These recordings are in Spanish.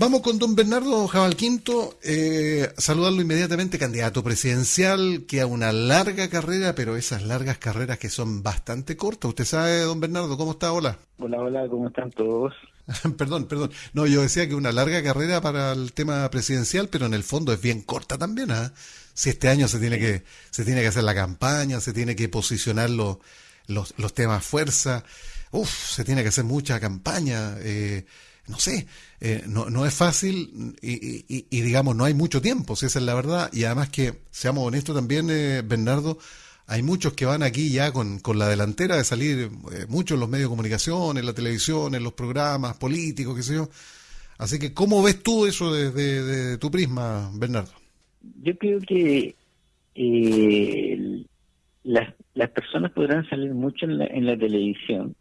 Vamos con don Bernardo Jabal Quinto, eh, saludarlo inmediatamente, candidato presidencial, que ha una larga carrera, pero esas largas carreras que son bastante cortas. Usted sabe, don Bernardo, ¿cómo está? Hola. Hola, hola, ¿cómo están todos? perdón, perdón. No, yo decía que una larga carrera para el tema presidencial, pero en el fondo es bien corta también, ¿ah? Si este año se tiene que se tiene que hacer la campaña, se tiene que posicionar los, los, los temas fuerza, uf, se tiene que hacer mucha campaña, eh, no sé, eh, no, no es fácil y, y, digamos, no hay mucho tiempo, si esa es la verdad, y además que, seamos honestos también, eh, Bernardo, hay muchos que van aquí ya con, con la delantera de salir, eh, muchos en los medios de comunicación, en la televisión, en los programas políticos, qué sé yo. Así que, ¿cómo ves tú eso desde tu prisma, Bernardo? Yo creo que eh, las, las personas podrán salir mucho en la, en la televisión,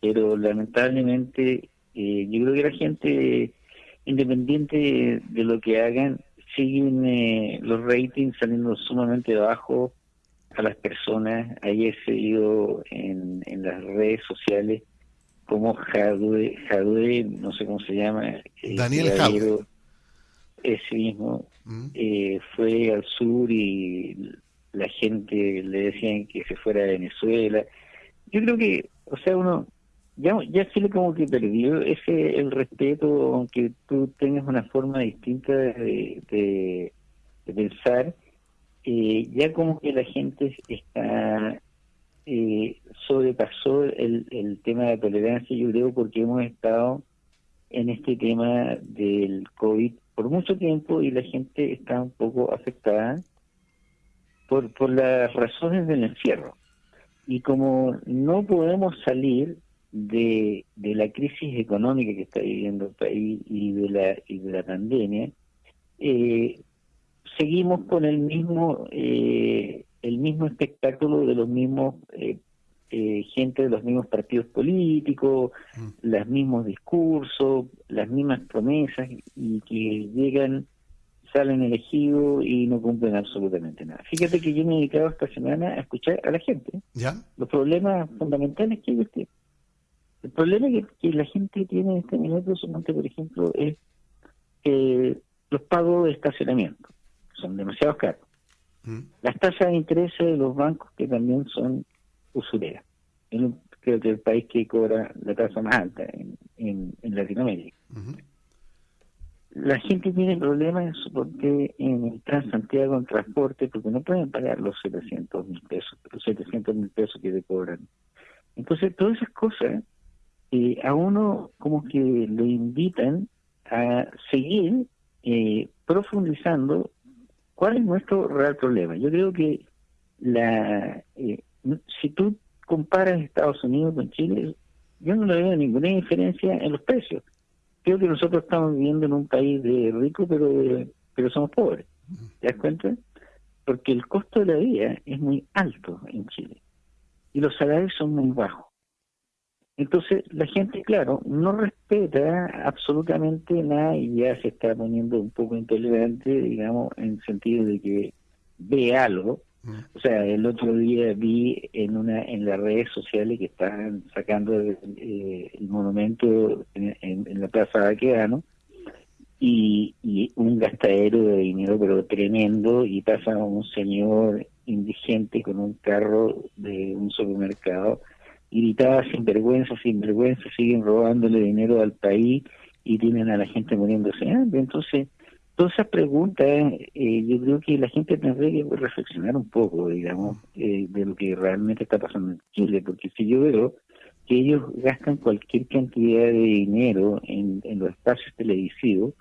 pero lamentablemente eh, yo creo que la gente, independiente de, lo que hagan, siguen los ratings saliendo sumamente bajos a las personas. Ayer se dio en, en las redes sociales como Jadue, Jadue, no sé cómo se llama. Eh, Daniel Jadue. Ese mismo mm. eh, fue al sur y la gente le decían que se fuera a Venezuela. Yo creo que, o sea, uno ya ya le como que perdió ese el respeto, aunque tú tengas una forma distinta de, de pensar eh, ya como que la gente está eh, sobrepasó el, el tema de la tolerancia, yo creo, porque hemos estado en este tema del COVID por mucho tiempo y la gente está un poco afectada por, por las razones del encierro. Y como no podemos salir de, de la crisis económica que está viviendo el país y de la, y de la pandemia, eh, seguimos con el mismo eh, el mismo espectáculo de los mismos eh, eh, gente de los mismos partidos políticos, mm. los mismos discursos, las mismas promesas y que llegan, salen elegidos y no cumplen absolutamente nada. Fíjate que yo me he dedicado esta semana a escuchar a la gente. ¿Ya? Los problemas fundamentales que ellos tienen. El problema que, que la gente tiene en este momento, por ejemplo, es los pagos de estacionamiento son demasiado caros. Mm. Las tasas de interés de los bancos que también son usureras. creo que el país que cobra la tasa más alta en, en, Latinoamérica. La gente tiene problemas porque en el Transantiago en transporte, porque no pueden pagar los 700 mil pesos, los 700 mil pesos que le cobran. Entonces, todas esas cosas eh, a uno como que le invitan a seguir eh, profundizando ¿Cuál es nuestro real problema? Yo creo que la eh, si tú comparas Estados Unidos con Chile, yo no le veo ninguna diferencia en los precios. Creo que nosotros estamos viviendo en un país de rico, pero pero somos pobres. ¿Te das cuenta? Porque el costo de la vida es muy alto en Chile y los salarios son muy bajos. Entonces la gente, claro, no respeta absolutamente nada y ya se está poniendo un poco intolerante, digamos, en el sentido de que ve algo. Mm. O sea, el otro día vi en una en las redes sociales que están sacando eh, el, monumento en, la Plaza Baqueano y, y un gastadero de dinero pero tremendo y pasa un señor indigente con un carro de un supermercado gritaba sin vergüenza, sin vergüenza, siguen robándole dinero al país y tienen a la gente muriéndose Entonces, todas esas preguntas, eh, yo creo que la gente tendría que reflexionar un poco, digamos, eh, de lo que realmente está pasando en Chile, porque si yo veo que ellos gastan cualquier cantidad de dinero en, los espacios televisivos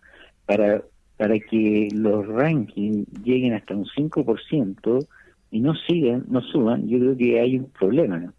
para, para que los rankings lleguen hasta un 5% y no sigan, no suban, yo creo que hay un problema.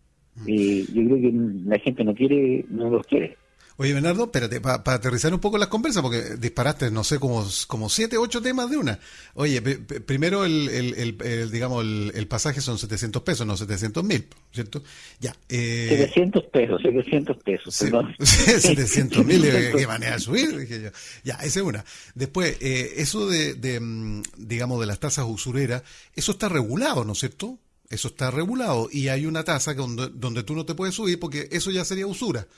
Eh, yo creo que la gente no quiere, no los quiere. Oye, Bernardo, espérate, para aterrizar un poco las conversas, porque disparaste, no sé, como, como siete, ocho temas de una. Oye, primero, el, el, digamos, el, pasaje son 700 pesos, no 700 mil, ¿cierto? Ya. Eh, 700 pesos, 700 pesos, perdón. 700 mil, ¿qué manera de subir? Dije yo. Ya, esa es una. Después, eh, eso de, de, mm, digamos, de las tasas usureras, eso está regulado, ¿no es cierto? Eso está regulado y hay una tasa donde, donde tú no te puedes subir porque eso ya sería usura.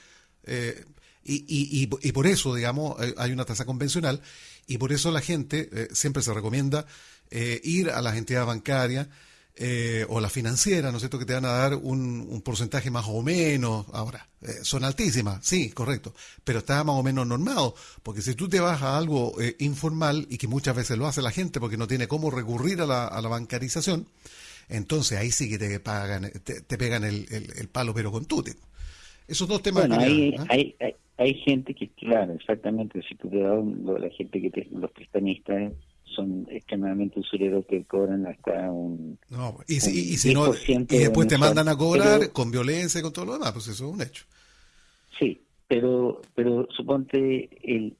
Eh, Y, y, y, por eso, digamos, hay una tasa convencional y por eso la gente eh, siempre se recomienda eh, ir a las entidades bancarias o la financiera, ¿no es cierto?, que te van a dar un, porcentaje más o menos. Ahora, son altísimas, sí, correcto, pero está más o menos normado, porque si tú te vas a algo informal y que muchas veces lo hace la gente porque no tiene cómo recurrir a la, a la bancarización, entonces ahí sí que te pagan, te, pegan el, el, palo, pero con tute. Esos dos temas. Bueno, hay, hay, hay, gente que, claro, exactamente, si tú te das la gente que te, los prestanistas son extremadamente usureros que cobran hasta un. No, y, si, no, y después te mandan a cobrar con violencia y con todo lo demás, pues eso es un hecho. Sí, pero pero suponte el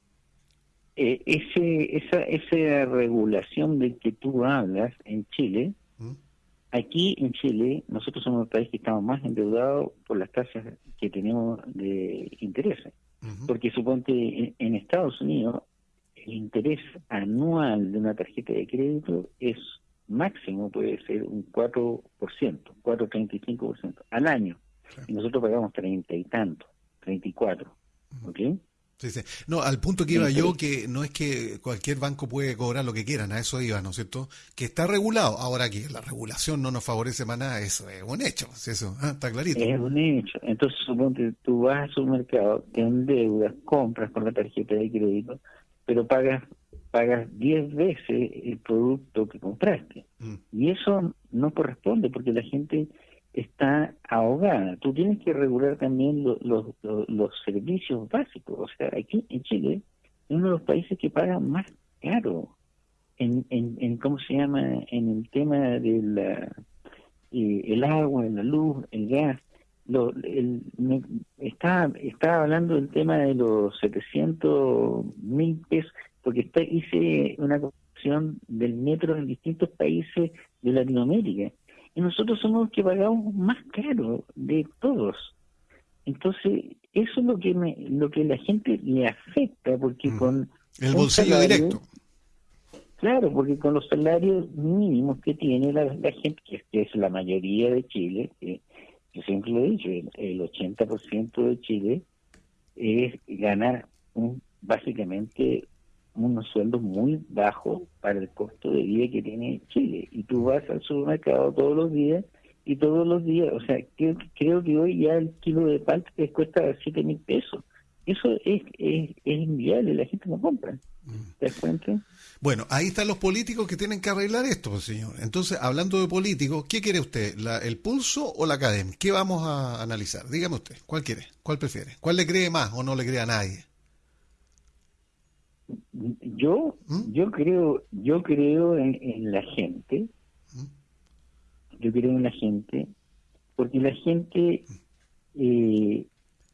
eh, ese esa esa regulación de que tú hablas en Chile ¿Mm? Aquí en Chile nosotros somos el país que estamos más endeudados por las tasas que tenemos de intereses porque suponte en Estados Unidos el interés anual de una tarjeta de crédito es máximo, puede ser un 4%, 4,35% al año. Y nosotros pagamos treinta y tanto, 34. ¿Ok? Sí, sí. No, al punto que iba yo, que no es que cualquier banco puede cobrar lo que quieran, a eso iba, ¿no es cierto? Que está regulado. Ahora que la regulación no nos favorece para nada, eso es un hecho, eso ¿ah? está clarito. Es un hecho. Entonces, suponte, tú vas a su mercado, te endeudas, compras con la tarjeta de crédito, pero pagas pagas 10 veces el producto que compraste. Mm. Y eso no corresponde porque la gente está ahogada. Tú tienes que regular también los, los servicios básicos. O sea, aquí en Chile es uno de los países que paga más caro en, en, en ¿cómo se llama? En el tema del eh, el agua, la luz, el gas lo, el, está, está hablando del tema de los 700 mil pesos, porque está, hice una comparación del metro en distintos países de Latinoamérica. Y nosotros somos los que pagamos más caro de todos. Entonces, eso es lo que me, lo que la gente le afecta, porque mm. con... El bolsillo directo. Claro, porque con los salarios mínimos que tiene la, gente, que es, la mayoría de Chile, que yo siempre lo he dicho, el, 80% de Chile es ganar un, básicamente unos sueldos muy bajos para el costo de vida que tiene Chile. Y tú vas al supermercado todos los días y todos los días, o sea, creo, creo que hoy ya el kilo de palta te cuesta 7 mil pesos. Eso es, es, es inviable, la gente no compra. ¿Te das cuenta? Bueno, ahí están los políticos que tienen que arreglar esto, pues, señor. Entonces, hablando de políticos, ¿qué quiere usted? ¿El pulso o la academia? ¿Qué vamos a analizar? Dígame usted, ¿cuál quiere? ¿Cuál prefiere? ¿Cuál le cree más o no le cree a nadie? Yo, ¿Mm? yo creo, yo creo en, la gente. ¿Mm? Yo creo en la gente, porque la gente eh,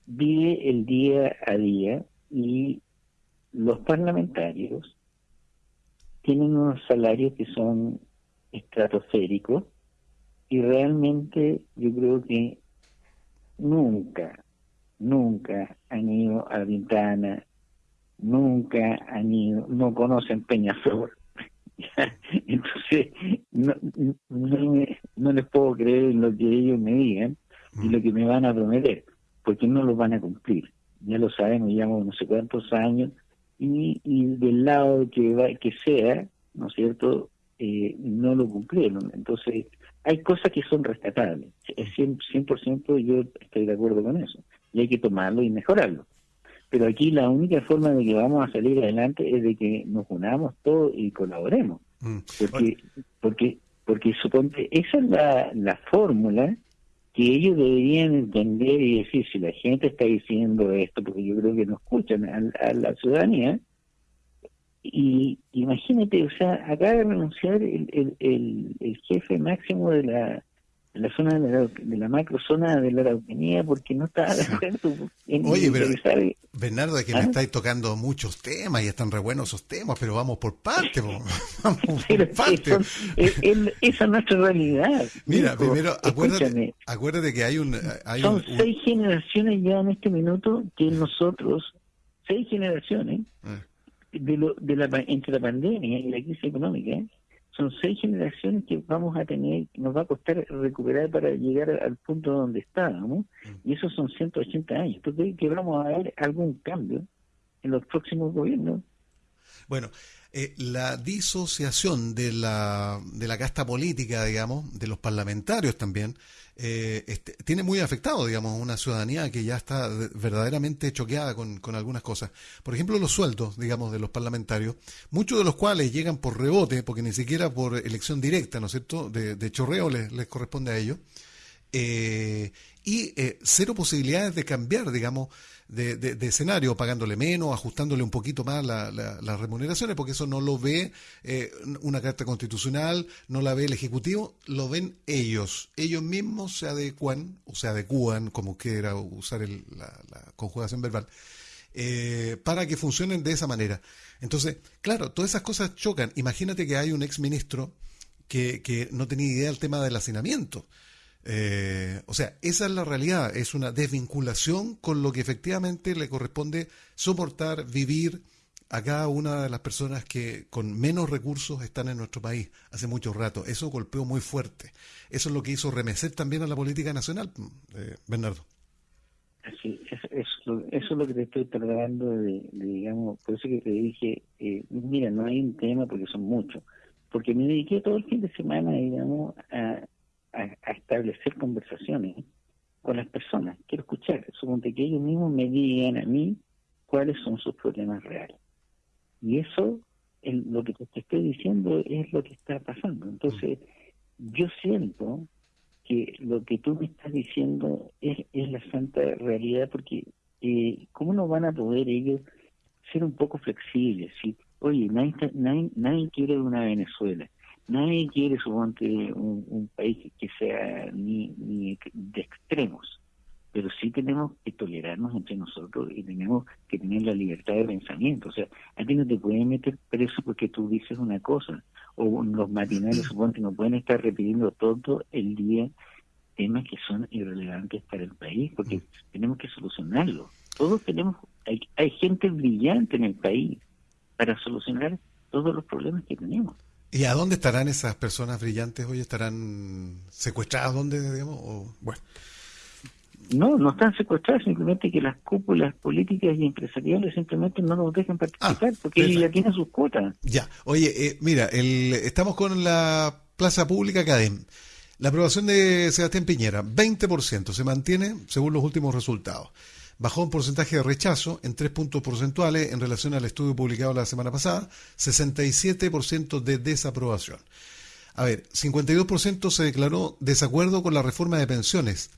vive el día a día y los parlamentarios tienen unos salarios que son estratosféricos y realmente yo creo que nunca, nunca han ido a Ventana, nunca han ido, no conocen Peñaflor. Entonces, no, no, les puedo creer en lo que ellos me digan y lo que me van a prometer, porque no lo van a cumplir. Ya lo sabemos, llevamos no sé cuántos años y, y del lado que, va, que sea, ¿no es cierto?, eh, no lo cumplieron. Entonces, hay cosas que son rescatables. Es 100%, 100 yo estoy de acuerdo con eso. Y hay que tomarlo y mejorarlo. Pero aquí la única forma de que vamos a salir adelante es de que nos unamos todos y colaboremos. Mm. Porque, porque, porque suponte, esa es la, la fórmula que ellos deberían entender y decir si la gente está diciendo esto, porque yo creo que no escuchan a, la ciudadanía, y imagínate, o sea, acaba de renunciar el, el, el jefe máximo de la la zona de la, de la macrozona de la Araucanía porque no está en Oye, pero Bernardo, es que me ¿Ah? estáis tocando muchos temas y están re buenos esos temas, pero vamos por parte, vamos por parte. esa es nuestra realidad. Mira, primero, acuérdate, acuérdate que hay un... Hay son seis generaciones ya en este minuto que nosotros, seis generaciones, ah. de, lo, de la, entre la pandemia y la crisis económica, son seis generaciones que vamos a tener, nos va a costar recuperar para llegar al punto donde estábamos, mm. y esos son 180 años. Entonces, que vamos a ver algún cambio en los próximos gobiernos. Bueno, eh, la disociación de la, de la casta política, digamos, de los parlamentarios también, eh, este, tiene muy afectado, digamos, una ciudadanía que ya está verdaderamente choqueada con, con, algunas cosas. Por ejemplo, los sueldos, digamos, de los parlamentarios, muchos de los cuales llegan por rebote, porque ni siquiera por elección directa, ¿no es cierto?, de, chorreo les, les, corresponde a ellos, eh, y cero posibilidades de cambiar, digamos, de, de, escenario, pagándole menos, ajustándole un poquito más las remuneraciones, porque eso no lo ve eh, una carta constitucional, no la ve el Ejecutivo, lo ven ellos. Ellos mismos se adecuan, o se adecúan, como quiera usar la, conjugación verbal, eh, para que funcionen de esa manera. Entonces, claro, todas esas cosas chocan. Imagínate que hay un exministro que, que no tenía idea del tema del hacinamiento. Eh, o sea, esa es la realidad, es una desvinculación con lo que efectivamente le corresponde soportar, vivir a cada una de las personas que con menos recursos están en nuestro país hace mucho rato. Eso golpeó muy fuerte. Eso es lo que hizo remecer también a la política nacional, eh, Bernardo. Sí, eso, es lo que te estoy tratando de, digamos, por eso que te dije, eh, mira, no hay un tema porque son muchos, porque me dediqué todo el fin de semana, digamos, a, a, establecer conversaciones con las personas. Quiero escuchar, suponte que ellos mismos me digan a mí cuáles son sus problemas reales. Y eso, lo que te estoy diciendo es lo que está pasando. Entonces, yo siento que lo que tú me estás diciendo es, es la santa realidad, porque eh, ¿cómo no van a poder ellos ser un poco flexibles? ¿sí? Oye, nadie, nadie, nadie quiere una Venezuela Nadie quiere, suponte, un, un país que sea ni, ni de extremos, pero sí tenemos que tolerarnos entre nosotros y tenemos que tener la libertad de pensamiento. O sea, a ti no te pueden meter preso porque tú dices una cosa, o los matinales, suponte, no pueden estar repitiendo todo el día temas que son irrelevantes para el país, porque tenemos que solucionarlo. Todos tenemos, hay, hay gente brillante en el país para solucionar todos los problemas que tenemos. ¿Y a dónde estarán esas personas brillantes hoy? ¿Estarán secuestradas? ¿Dónde, digamos? bueno. No, no están secuestradas, simplemente que las cúpulas políticas y empresariales simplemente no nos dejan participar, ah, porque ellos ya tienen sus cuotas. Ya, oye, eh, mira, el, estamos con la Plaza Pública Cadem. La aprobación de Sebastián Piñera, 20%, se mantiene según los últimos resultados bajó un porcentaje de rechazo en tres puntos porcentuales en relación al estudio publicado la semana pasada, 67% de desaprobación. A ver, 52% se declaró desacuerdo con la reforma de pensiones.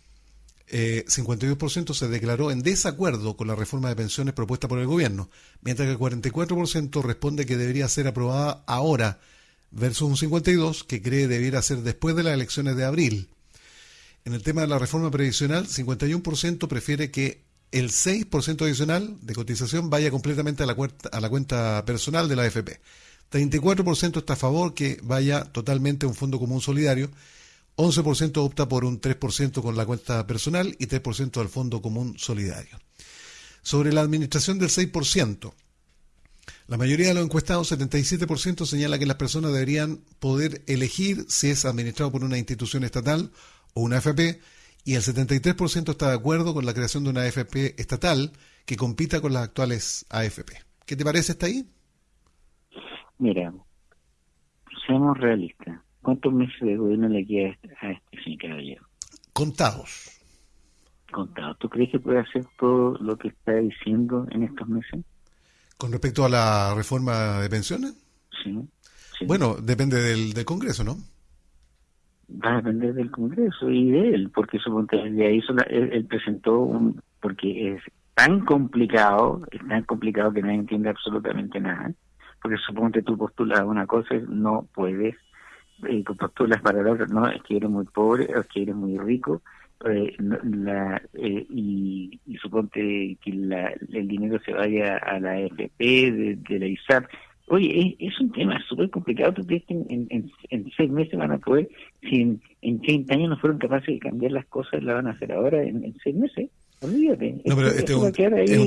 52% eh, se declaró en desacuerdo con la reforma de pensiones propuesta por el gobierno, mientras que el 44% responde que debería ser aprobada ahora, versus un 52% que cree debiera ser después de las elecciones de abril. En el tema de la reforma previsional, 51% prefiere que el 6% adicional de cotización vaya completamente a la, cuenta, a la cuenta personal de la AFP. 34% está a favor que vaya totalmente a un fondo común solidario. 11% opta por un 3% con la cuenta personal y 3% al fondo común solidario. Sobre la administración del 6%, la mayoría de los encuestados, 77%, señala que las personas deberían poder elegir si es administrado por una institución estatal o una AFP y el 73% está de acuerdo con la creación de una AFP estatal que compita con las actuales AFP. ¿Qué te parece hasta ahí? Mira, seamos realistas. ¿Cuántos meses de gobierno le queda a este señor caballero? Contados. Contados. ¿Tú crees que puede hacer todo lo que está diciendo en estos meses? ¿Con respecto a la reforma de pensiones? Sí. Bueno, depende del, del Congreso, ¿no? Va a depender del Congreso y de él, porque suponte de hizo él, presentó un, porque es tan complicado, es tan complicado que nadie entiende absolutamente nada, porque suponte tú postulas una cosa no puedes, eh, postulas para la otra, no, es que eres muy pobre, es que eres muy rico, eh, la, eh, y, y, suponte que la, el dinero se vaya a la FP de, de la ISAP, Oye, es, un tema súper complicado. ¿Tú crees que en, seis meses van a poder, si en, en 30 años no fueron capaces de cambiar las cosas, la van a hacer ahora en, seis meses? Olvídate. No, pero este es un,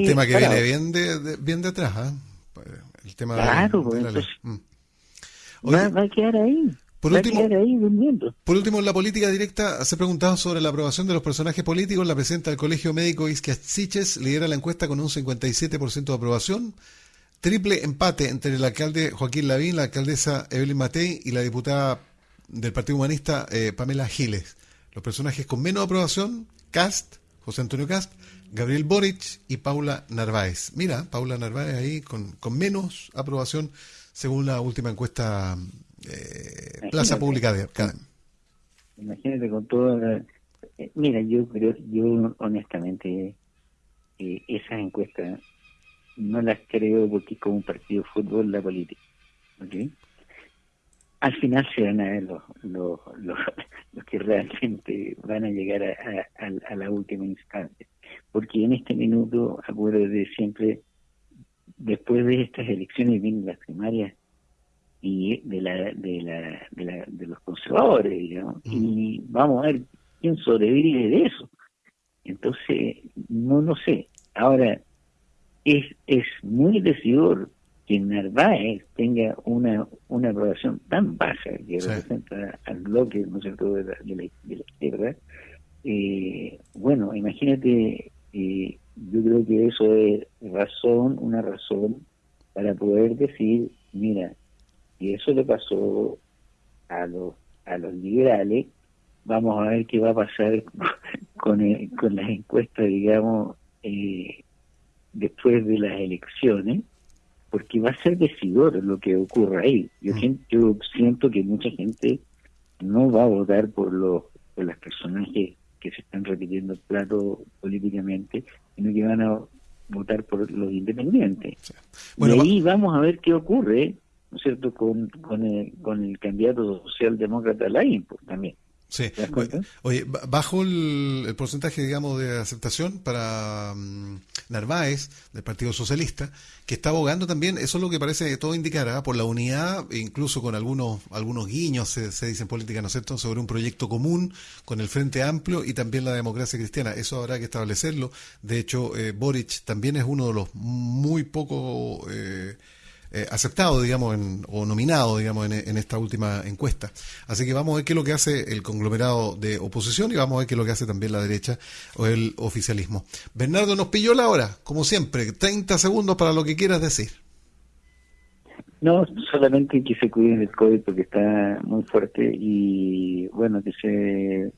tema que viene bien de, bien de atrás. ¿eh? El tema claro, pues, entonces, mm. va, a quedar ahí. Por último, por último, en la política directa se ha preguntado sobre la aprobación de los personajes políticos. La presidenta del Colegio Médico Isquia Siches lidera la encuesta con un 57% de aprobación. Triple empate entre el alcalde Joaquín Lavín, la alcaldesa Evelyn Matei y la diputada del Partido Humanista eh, Pamela Giles. Los personajes con menos aprobación, Cast, José Antonio Cast, Gabriel Boric y Paula Narváez. Mira, Paula Narváez ahí con, con menos aprobación según la última encuesta eh, Plaza Pública de Cadem. Imagínate con todo. Eh, mira, yo creo, yo honestamente, eh, esas encuestas no las creo porque como un partido de fútbol la política. Al final se van a ver los, los, los, que realmente van a llegar a, la última instancia. Porque en este minuto, de siempre, después de estas elecciones vienen las primarias y de la de la de, la, de los conservadores digamos y vamos a ver quién sobrevive de eso entonces no lo sé ahora es es muy decidor que Narváez tenga una una aprobación tan baja que representa al bloque no sé de la, de la, izquierda. Eh, bueno imagínate eh, yo creo que eso es razón una razón para poder decir mira y eso le pasó a los a los liberales vamos a ver qué va a pasar con, con las encuestas digamos eh, después de las elecciones porque va a ser decidor lo que ocurra ahí yo, mm. yo siento que mucha gente no va a votar por los por los personajes que se están repitiendo el plato políticamente sino que van a votar por los independientes y ahí vamos a ver qué ocurre ¿no es cierto?, con, con, el, con el candidato socialdemócrata Lain pues, también. Sí. Oye, bajo el, porcentaje, digamos, de aceptación para mm, Narváez, del Partido Socialista, que está abogando también, eso es lo que parece que todo indicará, por la unidad, incluso con algunos algunos guiños, se, se dice en política, ¿no es cierto?, sobre un proyecto común con el Frente Amplio y también la democracia cristiana. Eso habrá que establecerlo. De hecho, eh, Boric también es uno de los muy pocos... Eh, eh, aceptado, digamos, o nominado, digamos, en, esta última encuesta. Así que vamos a ver qué es lo que hace el conglomerado de oposición y vamos a ver qué es lo que hace también la derecha o el oficialismo. Bernardo nos pilló la hora, como siempre, 30 segundos para lo que quieras decir. No, solamente que se cuiden del COVID porque está muy fuerte y bueno, que se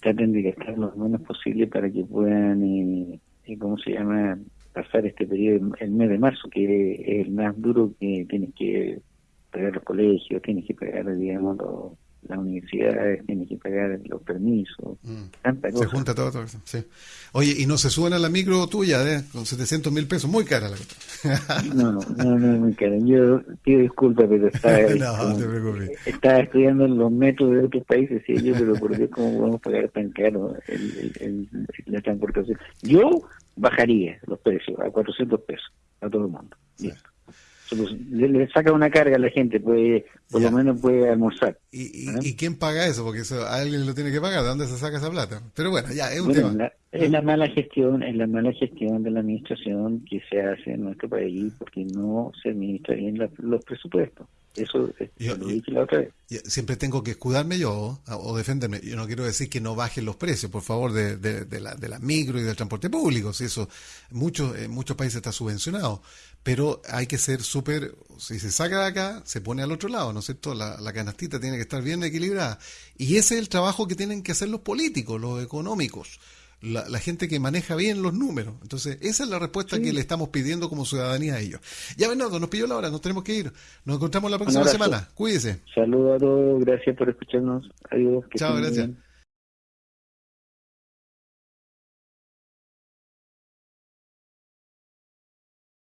traten de gastar lo menos posible para que puedan, eh, eh ¿cómo se llama?, pasar este periodo, el mes de marzo, que es el más duro que tienes que pagar los colegios, tienes que pagar, digamos, las universidades, tienes que pagar los permisos, mm. Se junta todo, todo eso, sí. Oye, y no se suben a la micro tuya, ¿eh? Con 700 mil pesos, muy cara la cosa. no, no, no, no, muy cara. Yo pido disculpas, pero estaba, no, estaba estudiando los metros de otros países, y yo, pero ¿por qué cómo podemos pagar tan caro el, el, la transportación? Yo bajaría los precios a 400 pesos a todo el mundo. Le, saca una carga a la gente, puede, por lo menos puede almorzar. ¿Y, y, quién paga eso? Porque eso, alguien lo tiene que pagar. ¿De dónde se saca esa plata? Pero bueno, ya, es un tema. Es la mala gestión, es la mala gestión de la administración que se hace en nuestro país porque no se administra bien los presupuestos. Eso lo dije la otra vez. Siempre tengo que escudarme yo o defenderme. Yo no quiero decir que no bajen los precios, por favor, de, de, la, de la micro y del transporte público. Si eso muchos, en muchos países está subvencionado. Pero hay que ser súper. Si se saca de acá, se pone al otro lado, ¿no es cierto? La, la canastita tiene que estar bien equilibrada. Y ese es el trabajo que tienen que hacer los políticos, los económicos la, gente que maneja bien los números. Entonces, esa es la respuesta que le estamos pidiendo como ciudadanía a ellos. Ya, Bernardo, nos pilló la hora, nos tenemos que ir. Nos encontramos la próxima semana. Cuídese. Saludos a todos, gracias por escucharnos. Adiós. Chao, gracias.